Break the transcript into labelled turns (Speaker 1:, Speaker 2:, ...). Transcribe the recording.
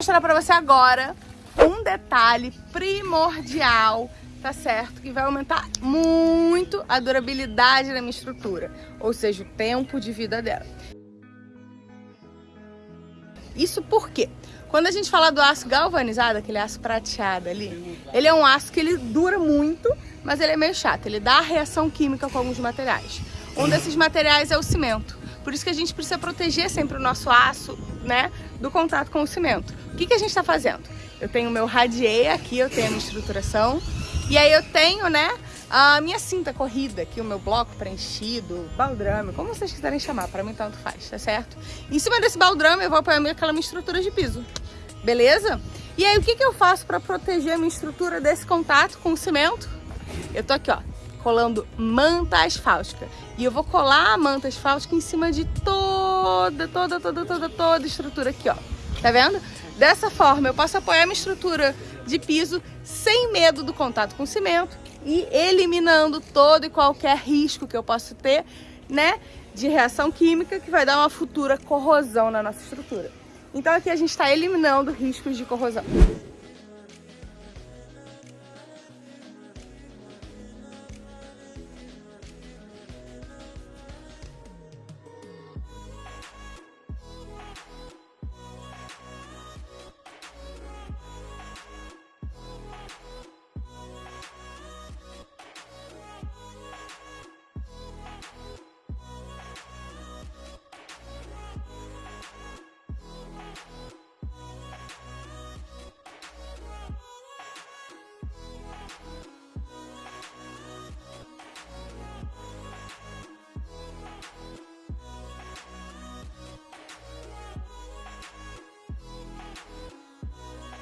Speaker 1: mostrar para você agora um detalhe primordial, tá certo? Que vai aumentar muito a durabilidade da minha estrutura, ou seja, o tempo de vida dela. Isso porque quando a gente fala do aço galvanizado, aquele aço prateado ali, ele é um aço que ele dura muito, mas ele é meio chato, ele dá reação química com alguns materiais. Um desses materiais é o cimento. Por isso que a gente precisa proteger sempre o nosso aço, né, do contato com o cimento. Que, que a gente está fazendo? Eu tenho o meu radier aqui, eu tenho a minha estruturação, e aí eu tenho, né, a minha cinta corrida aqui, o meu bloco preenchido, baldrame, como vocês quiserem chamar, para mim tanto faz, tá certo? Em cima desse baldrame eu vou apoiar aquela minha estrutura de piso, beleza? E aí o que, que eu faço para proteger a minha estrutura desse contato com o cimento? Eu tô aqui, ó, colando manta asfáltica. E eu vou colar a manta asfáltica em cima de toda, toda, toda, toda, toda estrutura aqui, ó. Tá vendo? Dessa forma eu posso apoiar minha estrutura de piso sem medo do contato com cimento e eliminando todo e qualquer risco que eu possa ter, né, de reação química que vai dar uma futura corrosão na nossa estrutura. Então aqui a gente está eliminando riscos de corrosão. Yeah.